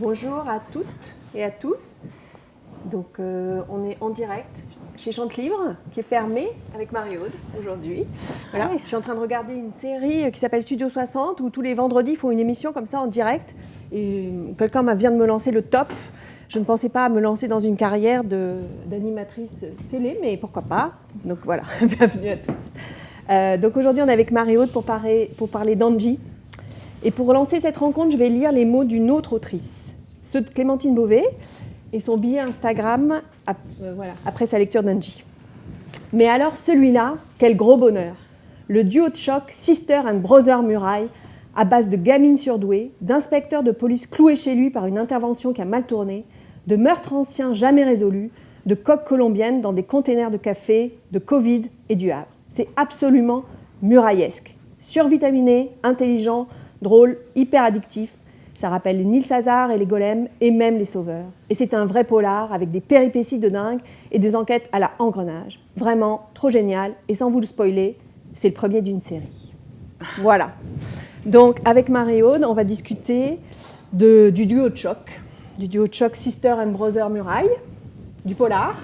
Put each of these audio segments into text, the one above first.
Bonjour à toutes et à tous. Donc, euh, on est en direct chez Chante Libre, qui est fermé avec Marie-Aude aujourd'hui. Voilà. Je suis en train de regarder une série qui s'appelle Studio 60, où tous les vendredis, ils font une émission comme ça en direct. Et quelqu'un vient de me lancer le top. Je ne pensais pas me lancer dans une carrière d'animatrice télé, mais pourquoi pas. Donc voilà, bienvenue à tous. Euh, donc aujourd'hui, on est avec Marie-Aude pour parler, pour parler d'Angie. Et pour lancer cette rencontre, je vais lire les mots d'une autre autrice, ceux de Clémentine Beauvais et son billet Instagram euh, après sa lecture d'Angie. Mais alors celui-là, quel gros bonheur Le duo de choc Sister and Brother Muraille, à base de gamines surdouées, d'inspecteurs de police cloués chez lui par une intervention qui a mal tourné, de meurtres anciens jamais résolus, de coques colombiennes dans des containers de café, de Covid et du Havre. C'est absolument muraillesque. Survitaminé, intelligent, drôle, hyper addictif. Ça rappelle les Nils Hazard et les golems et même les sauveurs. Et c'est un vrai polar avec des péripéties de dingue et des enquêtes à la engrenage. Vraiment trop génial. Et sans vous le spoiler, c'est le premier d'une série. Voilà. Donc avec Marie-Aude, on va discuter de, du duo de choc, du duo de choc Sister and Brother Muraille, du polar.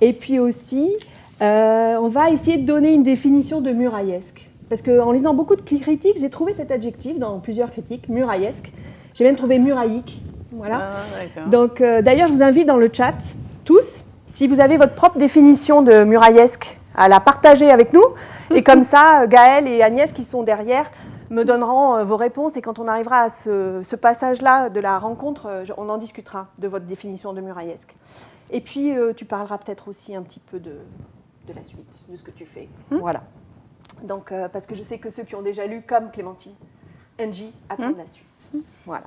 Et puis aussi, euh, on va essayer de donner une définition de muraillesque. Parce qu'en lisant beaucoup de critiques, j'ai trouvé cet adjectif dans plusieurs critiques, muraillesque. J'ai même trouvé muraillique. Voilà. Ah, Donc, euh, d'ailleurs, je vous invite dans le chat, tous, si vous avez votre propre définition de muraillesque, à la partager avec nous. Et comme ça, Gaëlle et Agnès, qui sont derrière, me donneront euh, vos réponses. Et quand on arrivera à ce, passage-là de la rencontre, on en discutera de votre définition de muraillesque. Et puis, tu parleras peut-être aussi un petit peu de, de la suite, de ce que tu fais. Hmm. Voilà. Donc, euh, parce que je sais que ceux qui ont déjà lu, comme Clémentine, Angie, attendent hmm. la suite. Hmm. Voilà.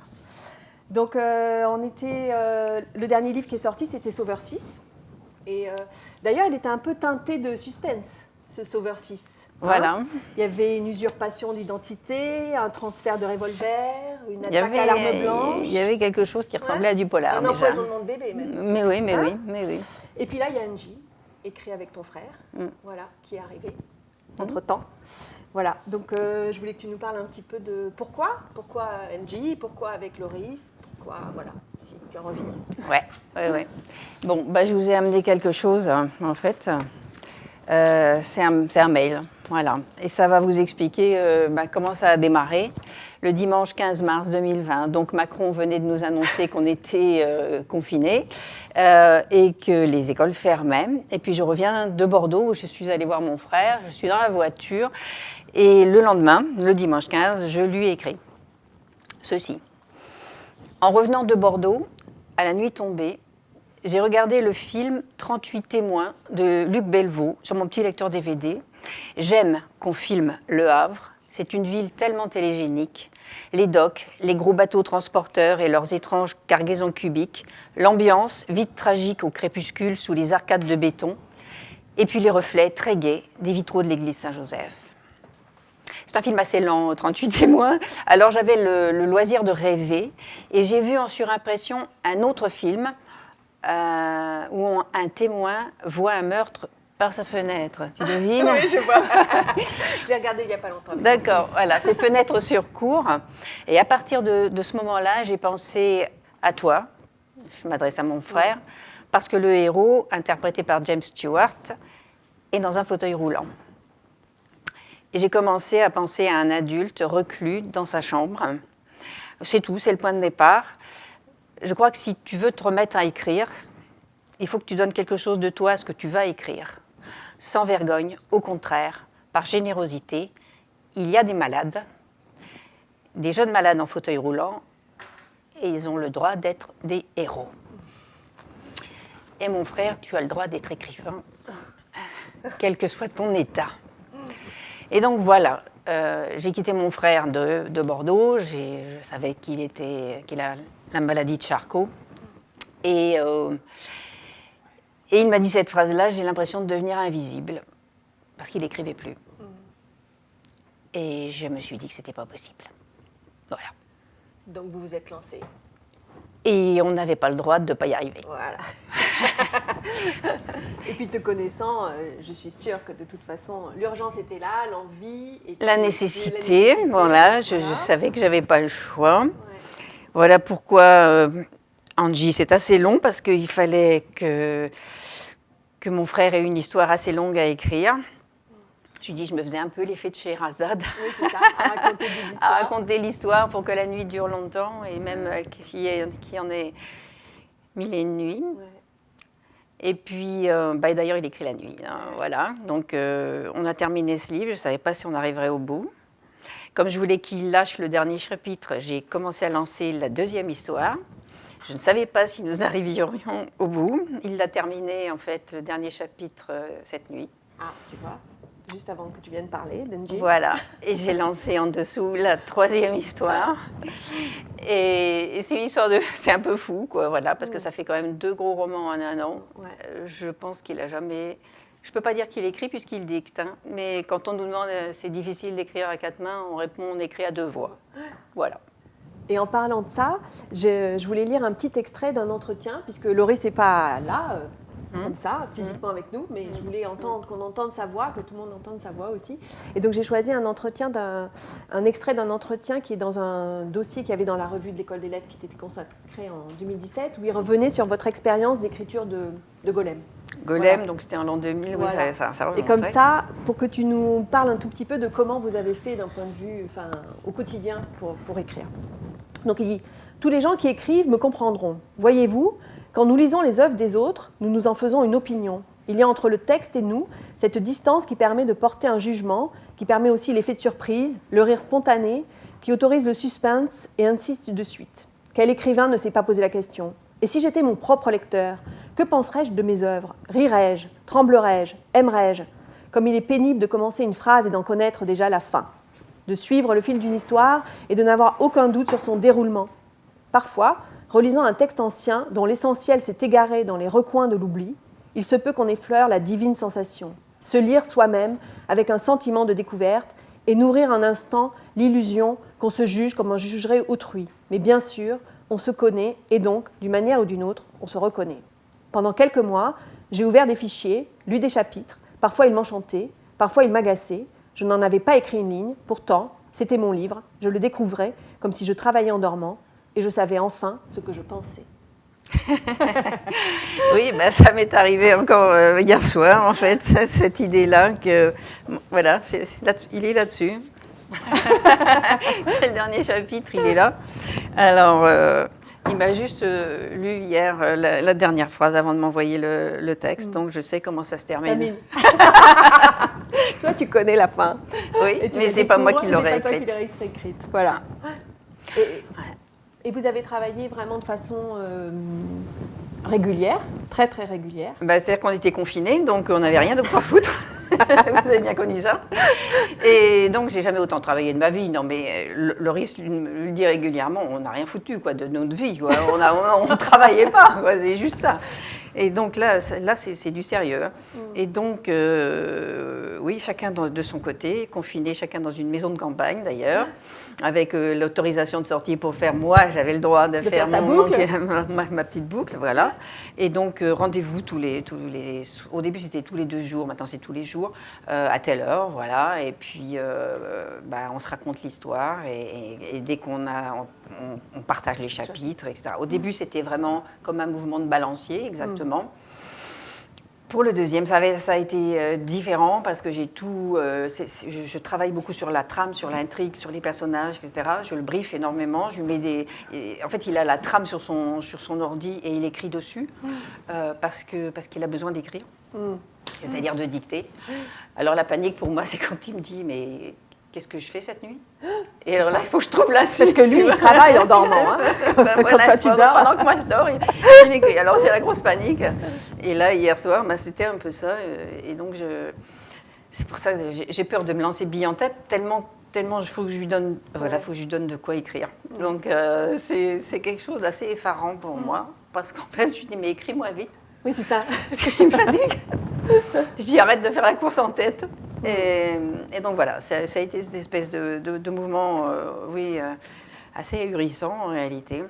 Donc, euh, on était, euh, le dernier livre qui est sorti, c'était Sauveur 6. Et d'ailleurs, il était un peu teinté de suspense, ce Sauveur 6. Hein. Voilà. il y avait une usurpation d'identité, un transfert de revolver, une attaque à l'arme blanche. Il y avait quelque chose qui ressemblait à du polar. Un empoisonnement de bébé, même. Mais oui, mais hein oui, mais oui. Et puis là, il y a Angie écrit avec ton frère, mm. voilà, qui est arrivé. Entre-temps. Voilà, donc euh, je voulais que tu nous parles un petit peu de pourquoi, pourquoi NG, pourquoi avec Loris, pourquoi, voilà, si tu as envie. Ouais, ouais, ouais. Bon, bah, je vous ai amené quelque chose, hein, en fait. Euh, c'est un, mail, voilà. Et ça va vous expliquer euh, bah, comment ça a démarré le dimanche 15 mars 2020. Donc Macron venait de nous annoncer qu'on était euh, confinés et que les écoles fermaient. Et puis je reviens de Bordeaux où je suis allée voir mon frère, je suis dans la voiture. Et le lendemain, le dimanche 15, je lui ai écrit ceci. En revenant de Bordeaux, à la nuit tombée, j'ai regardé le film 38 témoins de Luc Belvaux sur mon petit lecteur DVD. J'aime qu'on filme Le Havre. C'est une ville tellement télégénique. Les docks, les gros bateaux transporteurs et leurs étranges cargaisons cubiques, l'ambiance, vite tragique au crépuscule sous les arcades de béton, et puis les reflets très gais des vitraux de l'église Saint-Joseph. C'est un film assez lent, 38 témoins. Alors j'avais le, le, loisir de rêver et j'ai vu en surimpression un autre film euh, où un témoin voit un meurtre par sa fenêtre. Tu devines Oui, je vois. J'ai regardé il n'y a pas longtemps. D'accord, voilà, c'est fenêtre sur cours. Et à partir de, ce moment-là, j'ai pensé à toi. Je m'adresse à mon frère. Parce que le héros, interprété par James Stewart, est dans un fauteuil roulant. Et j'ai commencé à penser à un adulte reclus dans sa chambre. C'est tout, c'est le point de départ je crois que si tu veux te remettre à écrire, il faut que tu donnes quelque chose de toi à ce que tu vas écrire. Sans vergogne, au contraire, par générosité, il y a des malades, des jeunes malades en fauteuil roulant, et ils ont le droit d'être des héros. Et mon frère, tu as le droit d'être écrivain, quel que soit ton état. Et donc voilà, euh, j'ai quitté mon frère de, de Bordeaux, je savais qu'il qu'il a la maladie de Charcot. Et, euh, et il m'a dit cette phrase-là, j'ai l'impression de devenir invisible, parce qu'il n'écrivait plus. Mm. Et je me suis dit que ce n'était pas possible. Voilà. Donc vous vous êtes lancé et on n'avait pas le droit de ne pas y arriver. Voilà. et puis te connaissant, euh, je suis sûre que de toute façon, l'urgence était là, l'envie. La nécessité, voilà, je, savais que j'avais pas le choix. Voilà pourquoi euh, Angie, c'est assez long parce qu'il fallait que, que mon frère ait une histoire assez longue à écrire. Je lui dis, je me faisais un peu l'effet de Sherazade. Oui, c'est ça, à raconter l'histoire pour que la nuit dure longtemps et même euh, qu'il y, en ait mille et une nuits. Ouais. Et puis, euh, bah, d'ailleurs, il écrit la nuit. hein, voilà. Donc, on a terminé ce livre. Je ne savais pas si on arriverait au bout. Comme je voulais qu'il lâche le dernier chapitre, j'ai commencé à lancer la deuxième histoire. Je ne savais pas si nous arriverions au bout. Il l'a terminé, en fait, le dernier chapitre euh, cette nuit. Ah, tu vois, juste avant que tu viennes parler, Denji. Voilà. Et j'ai lancé en dessous la troisième histoire. Et, et c'est une histoire de. C'est un peu fou, quoi, voilà, parce que ça fait quand même deux gros romans en un an. Ouais. Euh, Je pense qu'il a jamais. Je ne peux pas dire qu'il écrit puisqu'il dicte, hein, mais quand on nous demande euh, c'est difficile d'écrire à quatre mains, on répond on écrit à deux voix. Voilà. Et en parlant de ça, je, je voulais lire un petit extrait d'un entretien, puisque Laurie, c'est pas là, euh, Mhm. comme ça, physiquement avec nous, mais je voulais entendre, qu'on entende sa voix, que tout le monde entende sa voix aussi. Et donc j'ai choisi un entretien, d'un, un extrait d'un entretien qui est dans un dossier qu'il y avait dans la revue de l'école des lettres qui était consacré en 2017, où il revenait sur votre expérience d'écriture de, de Golem. Golem, Voilà. donc c'était en l'an 2000, oui, Voilà. ça, ça, ça Et comme ça, pour que tu nous parles un tout petit peu de comment vous avez fait d'un point de vue, enfin, au quotidien pour, pour écrire. Donc il dit, tous les gens qui écrivent me comprendront. Voyez-vous, quand nous lisons les œuvres des autres, nous nous en faisons une opinion. Il y a entre le texte et nous cette distance qui permet de porter un jugement, qui permet aussi l'effet de surprise, le rire spontané, qui autorise le suspense et insiste de suite. Quel écrivain ne s'est pas posé la question? Et si j'étais mon propre lecteur, que penserais-je de mes œuvres? Rirais-je? Tremblerais-je? Aimerais-je? Comme il est pénible de commencer une phrase et d'en connaître déjà la fin, de suivre le fil d'une histoire et de n'avoir aucun doute sur son déroulement. Parfois, relisant un texte ancien dont l'essentiel s'est égaré dans les recoins de l'oubli, il se peut qu'on effleure la divine sensation, se lire soi-même avec un sentiment de découverte et nourrir un instant l'illusion qu'on se juge comme on jugerait autrui. Mais bien sûr, on se connaît et donc, d'une manière ou d'une autre, on se reconnaît. Pendant quelques mois, j'ai ouvert des fichiers, lu des chapitres, parfois ils m'enchantaient, parfois ils m'agaçaient, je n'en avais pas écrit une ligne, pourtant, c'était mon livre, je le découvrais comme si je travaillais en dormant, et je savais enfin ce que je pensais. Oui, bah, ça m'est arrivé encore euh, hier soir, en fait, cette idée-là, que voilà, il est là-dessus. c'est le dernier chapitre, il est là. Alors, euh, il m'a juste euh, lu hier euh, la, la dernière phrase avant de m'envoyer le, le texte, donc je sais comment ça se termine. Toi, tu connais la fin. Oui, mais c'est pas moi qui l'aurais c'est pas toi qui écrite. l'aurais écrite. Voilà. Et, et vous avez travaillé vraiment de façon euh, régulière, très très régulière. Bah, C'est-à-dire qu'on était confinés, donc on n'avait rien d'autre à foutre. Vous avez bien connu ça. Et donc, j'ai jamais autant travaillé de ma vie. Non, mais euh, Loris lui- dit régulièrement, on n'a rien foutu quoi, de notre vie. On ne travaillait pas, c'est juste ça. Et donc là, c'est- là c'est du sérieux. hein. Et donc, euh, oui, chacun de son côté, confiné, chacun dans une maison de campagne d'ailleurs, avec euh, l'autorisation de sortie pour faire, moi, j'avais le droit de, De faire mon- boucle. ma, petite boucle, voilà. Et donc, euh, rendez-vous tous les, tous les. Au début, c'était tous les deux jours, maintenant, c'est tous les jours, à telle heure, voilà. Et puis, bah, on se raconte l'histoire, et, et- et dès qu'on a. On, on- on partage les chapitres, etc. Au début, c'était vraiment comme un mouvement de balancier, exactement. Pour le deuxième, ça, avait- ça a été euh, différent parce que j'ai tout. euh, je, je travaille beaucoup sur la trame, sur l'intrigue, sur les personnages, etc. Je le briefe énormément. Je lui mets des. et en fait, il a la trame sur son, sur son ordi et il écrit dessus euh, parce que parce qu'il a besoin d'écrire, Mm. c'est-à-dire de dicter. Alors la panique pour moi, c'est quand il me dit mais qu'est-ce que je fais cette nuit? Et alors là, il faut que je trouve la suite. Parce que lui, il travaille en dormant. hein. Ben Quand voilà, toi, tu pendant, dors. pendant que moi je dors, il, il écrit. Alors c'est la grosse panique. Et là, hier soir, ben, c'était un peu ça. euh, Et donc, je, c'est pour ça que j'ai- peur de me lancer bille en tête, tellement tellement il faut que je lui donne, voilà, faut que je lui donne de quoi écrire. Donc euh, c'est c'est quelque chose d'assez effarant pour moi, parce qu'en fait, je lui dis mais écris-moi vite, Oui, c'est ça. parce qu'il me fatigue. je dis arrête de faire la course en tête. Et, et donc voilà, ça, ça a été cette espèce de, de- de mouvement, euh, oui, euh, assez ahurissant en réalité.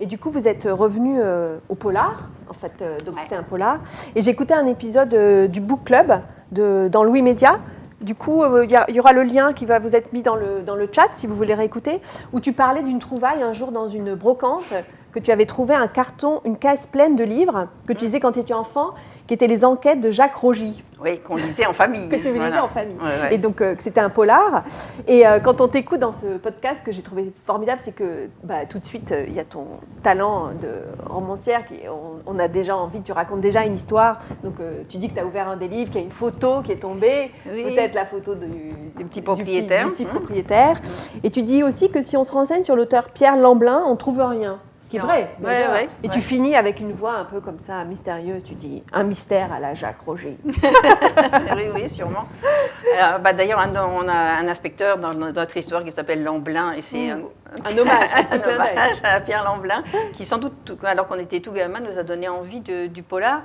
Et du coup, vous êtes revenu euh, au polar, en fait, donc Ouais. c'est un polar. Et j'ai écouté un épisode du Book Club de, dans Louis Média, du coup, il y, y, aura le lien qui va vous être mis dans le, dans le chat si vous voulez réécouter, où tu parlais d'une trouvaille un jour dans une brocante, que tu avais trouvé un carton, une caisse pleine de livres que tu lisais quand tu étais enfant qui étaient les enquêtes de Jacques Rogy. Oui, qu'on lisait en famille. que tu lisais en famille. Et donc, euh, c'était un polar. Et euh, quand on t'écoute dans ce podcast, ce que j'ai trouvé formidable, c'est que bah, tout de suite, euh, il y a ton talent de romancière. Qui, on, a déjà envie, tu racontes déjà une histoire. Donc, tu dis que tu as ouvert un des livres, qu'il y a une photo qui est tombée. Peut-être la photo du, petit propriétaire. Du petit, propriétaire. Et tu dis aussi que si on se renseigne sur l'auteur Pierre Lamblin, on ne trouve rien qui est vrai. et tu finis avec une voix un peu comme ça, mystérieuse. Tu dis un mystère à la Jacques Roger. oui, oui, sûrement. Bah, d'ailleurs, on a un inspecteur dans notre histoire qui s'appelle Lamblin, et c'est mm. un, hommage, à Pierre Lamblin, qui sans doute, alors qu'on était tout gamin, nous a donné envie du polar.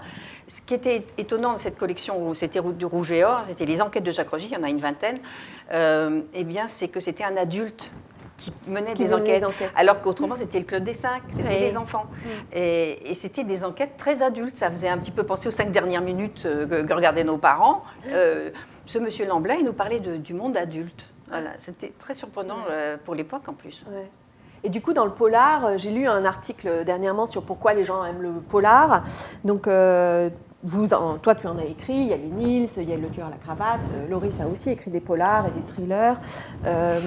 Ce qui était étonnant dans cette collection, c'était du Rouge et Or, c'était les enquêtes de Jacques Roger, il y en a une vingtaine, euh, eh bien, c'est que c'était un adulte qui menait des, enquêtes, alors qu'autrement c'était le club des cinq, c'était des enfants. Mm. Et, c'était des enquêtes très adultes. Ça faisait un petit peu penser aux cinq dernières minutes euh, que, regardaient nos parents. Euh, ce monsieur Lamblin, il nous parlait du monde adulte. Voilà, c'était très surprenant euh, pour l'époque en plus. Et du coup, dans le polar, j'ai lu un article dernièrement sur pourquoi les gens aiment le polar. Donc, vous, toi, tu en as écrit, il y a les Nils, il y a Le tueur à la cravate, euh, Loris a aussi écrit des polars et des thrillers. Euh,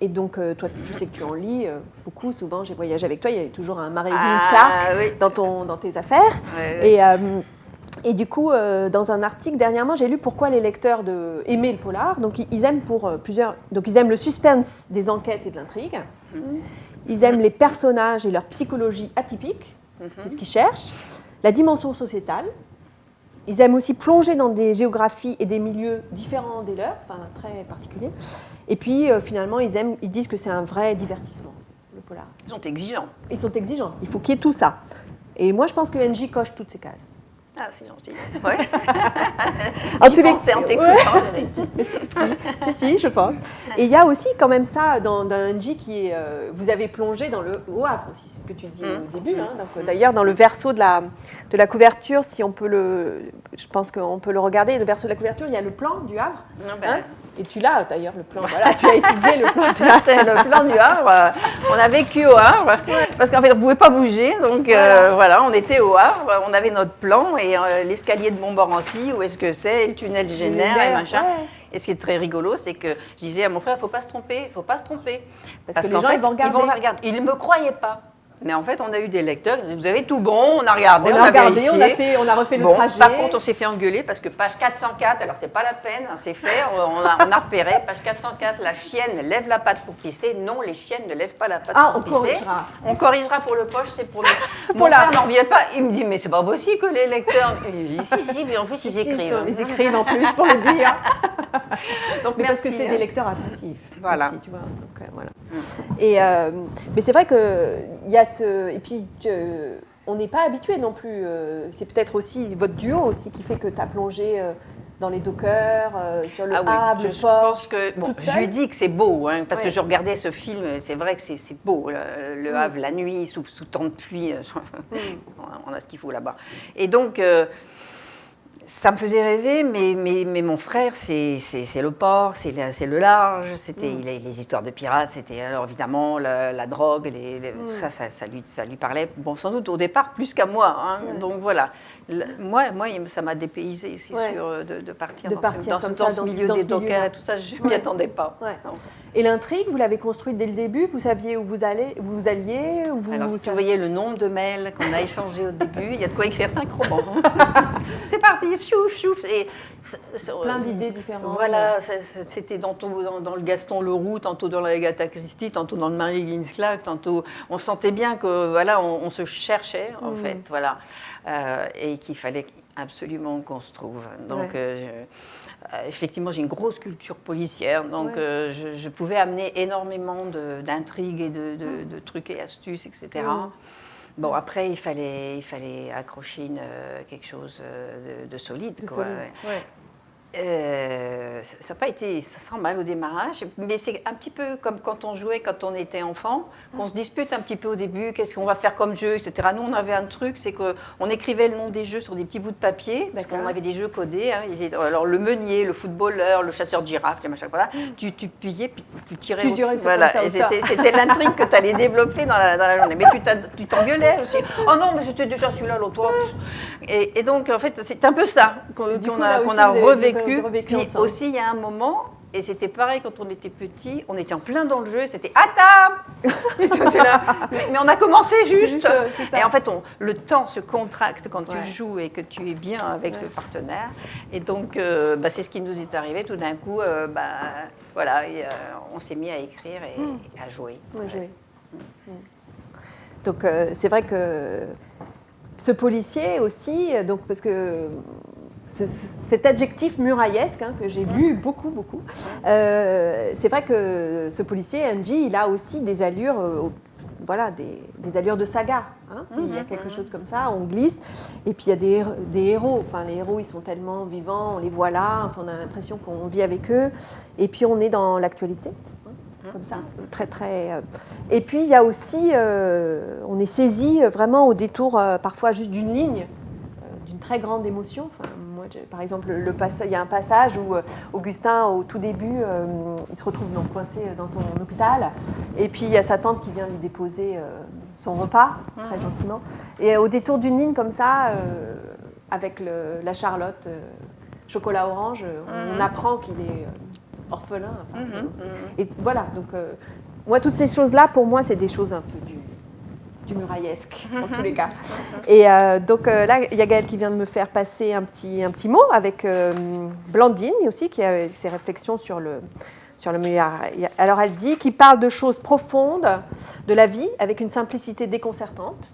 et donc, euh, toi, je sais que tu en lis beaucoup, souvent, j'ai voyagé avec toi, il y avait toujours un Marie ah, Clark dans, ton, dans tes affaires. Et, et, du coup, dans un article dernièrement, j'ai lu pourquoi les lecteurs de, aimaient le polar. Donc, ils aiment pour plusieurs. Donc, ils aiment le suspense des enquêtes et de l'intrigue. Mhm. Ils aiment les personnages et leur psychologie atypique. Mhm. C'est ce qu'ils cherchent. La dimension sociétale, ils aiment aussi plonger dans des géographies et des milieux différents des leurs, enfin très particuliers. Et puis euh, finalement, ils, aiment, ils disent que c'est un vrai divertissement, le polar. Ils sont exigeants. Ils sont exigeants. Il faut qu'il y ait tout ça. Et moi, je pense que NJ coche toutes ces cases. Ah, c'est gentil. Ouais. en tous les cas, en t'écoutant. si, si, je pense. Et il y a aussi quand même ça dans, dans un qui est. Euh, vous avez plongé dans le au Havre aussi, c'est ce que tu dis au mm. début. Hein. Mm. D'ailleurs, dans le verso de la, de la couverture, si on peut le. Je pense qu'on peut le regarder. Le verso de la couverture, il y a le plan du Havre. Ah, ben, hein. Et tu l'as d'ailleurs, le plan. Voilà, tu as étudié le plan. le plan du Havre. On a vécu au Havre parce qu'en fait, on ne pouvait pas bouger. Donc euh, voilà. on était au Havre, on avait notre plan et euh, l'escalier de Montmorency, où est-ce que c'est, le tunnel Génère et machin. Et ce qui est très rigolo, c'est que je disais à mon frère, il ne faut pas se tromper, il ne faut pas se tromper. Parce, que les gens, ils vont regarder. Ils vont regarder. Ils ne me croyaient pas. Mais en fait, on a eu des lecteurs vous avez tout bon, on a regardé, on, a, regardé, on a, fait, on a refait le trajet. Par contre, on s'est fait engueuler parce que page 404, alors c'est pas la peine, hein, c'est fait, on a, on a, repéré, page 404, la chienne lève la patte pour pisser. Non, les chiennes ne lèvent pas la patte ah, pour on pisser. Corrigera. On corrigera pour le poche, c'est pour le. Mon la... n'en vient pas, il me dit, mais c'est pas possible que les lecteurs. Il dit, si, si, mais en plus, ils écrivent. Ils écrivent en plus pour le dire. Donc, mais parce que c'est des hein. lecteurs attentifs. Voilà. tu vois. Donc, euh, voilà. Et, euh, mais c'est vrai qu'il y a ce. Et puis, on n'est pas habitué non plus. Euh, c'est peut-être aussi votre duo aussi qui fait que tu as plongé dans les dockers, sur le ah je, pense que bon, je lui dis que c'est beau, hein, parce que je regardais ce film, c'est vrai que c'est beau, le, mm. Havre la nuit sous, sous temps de pluie, mm. on a ce qu'il faut là-bas. Et donc ça me faisait rêver, mais, mais, mais mon frère, c'est le port, c'est le large, c'était mm. les, histoires de pirates, c'était alors évidemment la, drogue, les, tout mm. ça, ça, lui, ça lui parlait, bon, sans doute au départ plus qu'à moi. Hein. Donc voilà, moi, moi, ça m'a dépaysé, c'est sûr, de, partir, dans, ce, dans, ce, milieu des dockers et tout ça, je ne m'y attendais pas. Et l'intrigue, vous l'avez construite dès le début Vous saviez où vous, allez, vous alliez vous, Alors, si vous voyez le nombre de mails qu'on a échangés au début, il y a de quoi écrire cinq romans. c'est parti, fiouf, fiouf. Et, Plein d'idées différentes. Voilà, c'était tantôt dans, dans, le Gaston Leroux, tantôt dans la Agatha Christie, tantôt dans le Marie Ginsclack, tantôt... On sentait bien que, voilà, on, se cherchait, en mm. fait, voilà. Euh, et qu'il fallait absolument qu'on se trouve. Donc... Euh, euh, effectivement, j'ai une grosse culture policière, donc je, pouvais amener énormément d'intrigues et de, trucs et astuces, etc. Bon, après, il fallait, il fallait accrocher une, quelque chose de, solide. quoi. Euh, ça n'a pas été sans mal au démarrage, mais c'est un petit peu comme quand on jouait quand on était enfant, qu'on se dispute un petit peu au début, qu'est-ce qu'on va faire comme jeu, etc. Nous, on avait un truc, c'est qu'on écrivait le nom des jeux sur des petits bouts de papier, parce qu'on avait des jeux codés. Hein. alors, le meunier, le footballeur, le chasseur de girafes, machin, voilà. tu, tu puyais, puis tu tirais. Tu voilà. et c'était l'intrigue que tu allais développer dans la, dans la, journée. Mais tu t'engueulais aussi. Oh non, mais c'était déjà celui-là, l'autre. Et, et, donc, en fait, c'est un peu ça qu'on a, qu'on a revécu puis aussi, il y a un moment, et c'était pareil quand on était petit, on était en plein dans le jeu, c'était à table mais, on a commencé juste. Euh, et en fait, on, le temps se contracte quand tu joues et que tu es bien avec le partenaire. Et donc, euh, bah, c'est ce qui nous est arrivé. Tout d'un coup, euh, bah, voilà, on s'est mis à écrire et hmm. à jouer. Hmm. Donc, c'est vrai que ce policier aussi, donc, parce que cet adjectif muraillesque hein, que j'ai lu beaucoup, beaucoup. Euh, c'est vrai que ce policier, Angie, il a aussi des allures, euh, voilà, des, allures de saga. Hein. il y a mhm, quelque mhm. chose comme ça, on glisse. Et puis il y a des, des, héros. Enfin, les héros, ils sont tellement vivants, on les voit là. Enfin, on a l'impression qu'on vit avec eux. Et puis on est dans l'actualité. Hein, mhm. comme ça, très très. Euh. Et puis il y a aussi, on est saisi vraiment au détour parfois juste d'une ligne, d'une très grande émotion. Enfin, par exemple, le, il y a un passage où euh, Augustin, au tout début, euh, il se retrouve donc coincé dans son hôpital, et puis il y a sa tante qui vient lui déposer euh, son repas, très mhm. gentiment. Et au détour d'une ligne comme ça, avec la Charlotte chocolat orange, on, mhm. apprend qu'il est orphelin. Mhm, et voilà, donc moi, toutes ces choses-là, pour moi, c'est des choses un peu du du muraillesque, en tous les cas. Et euh, donc euh, là, il y a Gaëlle qui vient de me faire passer un petit, un petit mot avec euh, Blandine aussi, qui a ses réflexions sur le, sur le muraillesque. Alors elle dit qu'il parle de choses profondes de la vie avec une simplicité déconcertante.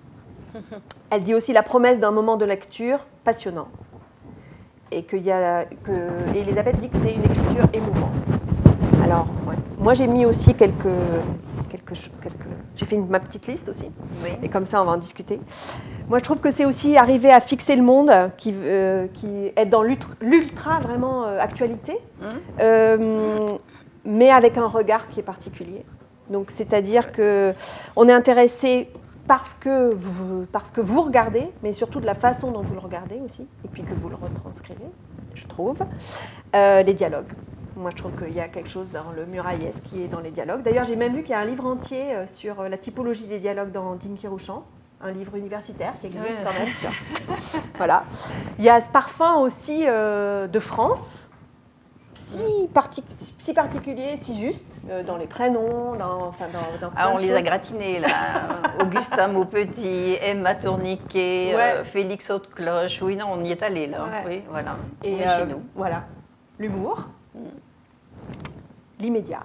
Elle dit aussi la promesse d'un moment de lecture passionnant. Et que, y a, que Elisabeth dit que c'est une écriture émouvante. Alors, moi j'ai mis aussi quelques quelques, fait ma petite liste aussi. Et comme ça, on va en discuter. Moi, je trouve que c'est aussi arriver à fixer le monde, qui, euh, qui est dans l'ultra vraiment euh, actualité, mmh. euh, mais avec un regard qui est particulier. Donc, c'est-à-dire que on est intéressé parce que, vous, parce que vous regardez, mais surtout de la façon dont vous le regardez aussi, et puis que vous le retranscrivez, je trouve, les dialogues. Moi, je trouve qu'il y a quelque chose dans le muraillesque qui est dans les dialogues. D'ailleurs, j'ai même vu qu'il y a un livre entier euh, sur euh, la typologie des dialogues dans Dinky Rouchan, un livre universitaire qui existe quand même. voilà. Il y a ce parfum aussi euh, de France, si, si, particulier, si juste, dans les prénoms, dans, enfin, dans, ah, On les a gratinés, là. Augustin Maupetit, Emma Tourniquet, Félix Haute-Cloche. Oui, non, on y est allé, là. Oui, voilà. Et on est chez nous. Voilà. L'humour l'immédiat,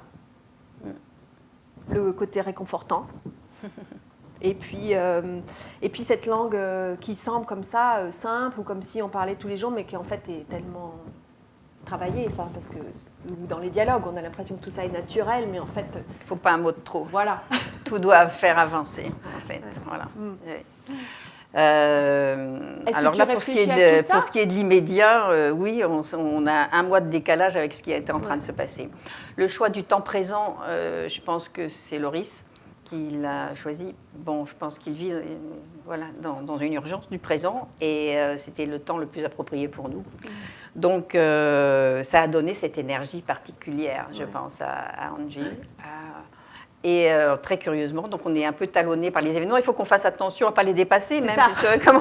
le côté réconfortant. Et puis, euh, et puis cette langue euh, qui semble comme ça, euh, simple, ou comme si on parlait tous les jours, mais qui en fait est tellement travaillée, enfin, parce que dans les dialogues, on a l'impression que tout ça est naturel, mais en fait... Il ne faut pas un mot de trop. Voilà. tout doit faire avancer, en fait. Voilà. Mm. Euh, alors là, pour ce, qui est de, pour ce qui est de l'immédiat, euh, oui, on, a un mois de décalage avec ce qui est en train de se passer. Le choix du temps présent, euh, je pense que c'est Loris qui l'a choisi. Bon, je pense qu'il vit voilà, dans, une urgence du présent et c'était le temps le plus approprié pour nous. Donc, ça a donné cette énergie particulière, je pense, à, à Angie, et euh, très curieusement, donc on est un peu talonné par les événements. Il faut qu'on fasse attention à ne pas les dépasser, même, puisque comme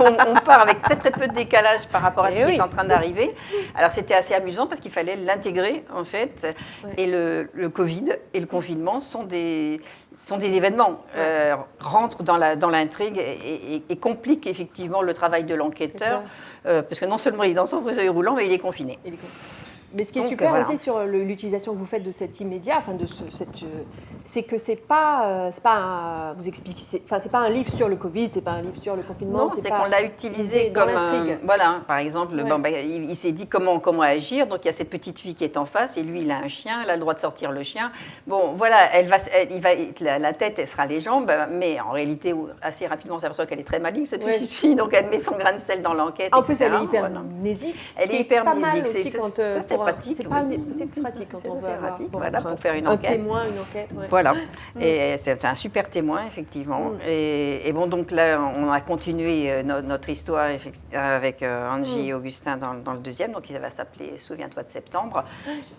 on, part avec très très peu de décalage par rapport à ce eh qui est en train d'arriver. Alors c'était assez amusant parce qu'il fallait l'intégrer en fait. Et le, Covid et le confinement sont des, sont des événements, euh, rentrent dans l'intrigue dans et, et, compliquent effectivement le travail de l'enquêteur, euh, parce que non seulement il est dans son fauteuil roulant, mais il est confiné. Il est confiné. Mais ce qui est Donc, super voilà. aussi sur l'utilisation que vous faites de cet immédiat, enfin de ce, cette, euh, c'est que c'est pas, euh, c'est pas un, vous expliquez, enfin c'est pas un livre sur le Covid, c'est pas un livre sur le confinement. Non, c'est qu'on l'a utilisé comme l'intrigue. voilà, par exemple, Ouais. bon, ben, il, il s'est dit comment comment agir. Donc il y a cette petite fille qui est en face et lui il a un chien, elle a le droit de sortir le chien. Bon, voilà, elle va, elle- il va, la, la tête, elle sera les jambes, mais en réalité assez rapidement on s'aperçoit qu'elle est très maligne cette Ouais. petite fille, donc elle met son grain de sel dans l'enquête. En plus, elle est hyper voilà. Elle est hyper pas mal mnésique, c'est- euh, ça, pratique, C'est oui. c'est pratique quand on veut c'est avoir pratique, pour voilà, pour faire une un enquête. témoin, une enquête. ouais. Voilà, Mm. et c'est un super témoin, effectivement. Et, et bon, donc là, on a continué euh, no- notre histoire avec euh, Angie Mm. et Augustin dans, dans le deuxième, donc il va s'appeler Souviens-toi de septembre.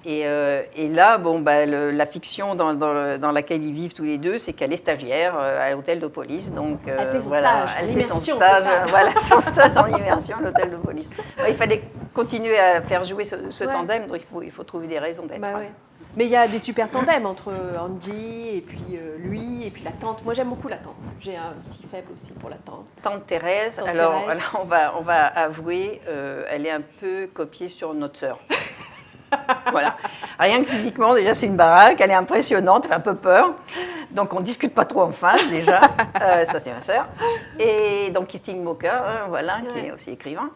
Et, euh, et là, bon, bah, le- la fiction dans, dans le- dans laquelle ils vivent tous les deux, c'est qu'elle est stagiaire à l'hôtel de police. Donc euh, Elle fait son voilà, stage, elle fait son stage, voilà, son stage en immersion à l'hôtel de police. Ouais, il fallait continuer à faire jouer ce, ce Ouais. tandem, donc il faut, il faut trouver des raisons d'être. Bah ouais. Mais il y a des super tandems entre Angie et puis euh, lui et puis la tante. Moi j'aime beaucoup la tante. J'ai un petit faible aussi pour la tante. Tante Thérèse, Tante alors Thérèse. on, va, on va avouer, euh, elle est un peu copiée sur notre sœur. voilà. Rien que physiquement, déjà, c'est une baraque, elle est impressionnante, elle fait un peu peur. Donc, on ne discute pas trop en face, déjà. Euh, ça, c'est ma sœur. Et donc, Christine Moka, hein, voilà, qui est aussi écrivain.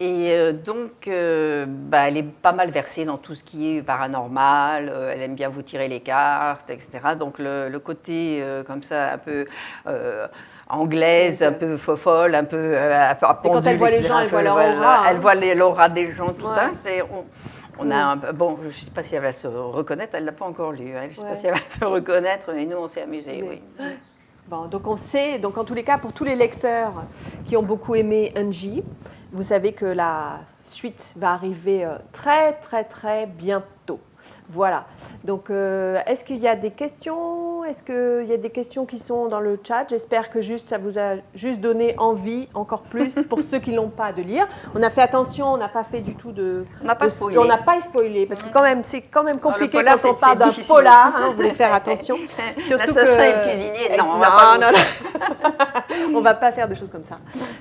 Et euh, donc, euh, bah, elle est pas mal versée dans tout ce qui est paranormal, euh, elle aime bien vous tirer les cartes, etc. Donc, le, le côté euh, comme ça, un peu anglaise, un peu fofolle, un peu à Et quand elle pendule, voit les gens, elle voit leur aura, hein. Elle voit l'aura des gens, tout Ouais. ça. On, a un peu- bon, je ne sais pas si elle va se reconnaître, elle ne l'a pas encore lu. hein. Je ne sais Ouais. pas si elle va se reconnaître, mais nous, on s'est amusés, Mais- oui. Bon, donc on sait, donc en tous les cas, pour tous les lecteurs qui ont beaucoup aimé Angie, vous savez que la suite va arriver euh, très très très bientôt. Voilà. Donc, euh, est-ce qu'il y a des questions? Est-ce qu'il y a des questions qui sont dans le chat? J'espère que juste ça vous a juste donné envie encore plus pour ceux qui l'ont pas de lire. On a fait attention, on n'a pas fait du tout de. On n'a pas spoilé. On n'a pas spoilé parce que quand même, c'est quand même compliqué polar, quand on parle d'un polar. hein, vous voulez faire attention. Surtout que- et le cuisinier, non, on non, va pas non, non. on va pas faire de choses comme ça.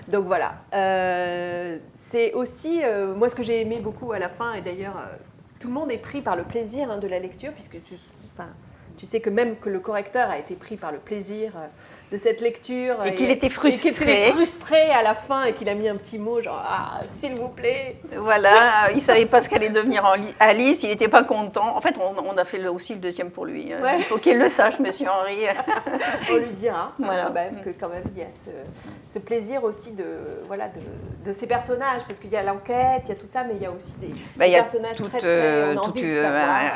Donc voilà. Euh, c'est aussi, euh, moi, ce que j'ai aimé beaucoup à la fin, et d'ailleurs, euh, tout le monde est pris par le plaisir hein, de la lecture, puisque tu, enfin, tu sais que même que le correcteur a été pris par le plaisir euh, de cette lecture. Et qu'il était Et frustré. qu'il était frustré à la fin et qu'il a mis un petit mot genre Ah, s'il vous plaît. Voilà, il ne savait pas ce qu'allait devenir en li- Alice, il n'était pas content. En fait, on, on a fait le- aussi le deuxième pour lui. hein. Ouais. Il faut qu'il le sache, monsieur Henri. On lui dira Voilà. quand même que quand même il y a ce, ce plaisir aussi de voilà de, de ces personnages parce qu'il y a l'enquête, il y a tout ça, mais il y a aussi des, Bah, des il y a personnages tout, très très euh, a tout, euh,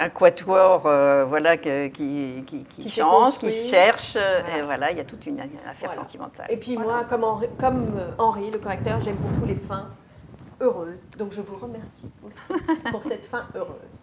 un, un quatuor euh, voilà, qui, qui, qui Qui s'est change, qui se cherche. Voilà. Et voilà, il y a toute une affaire Voilà. sentimentale. Et puis Voilà. moi, comme Henri, comme euh, Henri, le correcteur, j'aime beaucoup les fins heureuses. Donc je vous remercie aussi pour cette fin heureuse.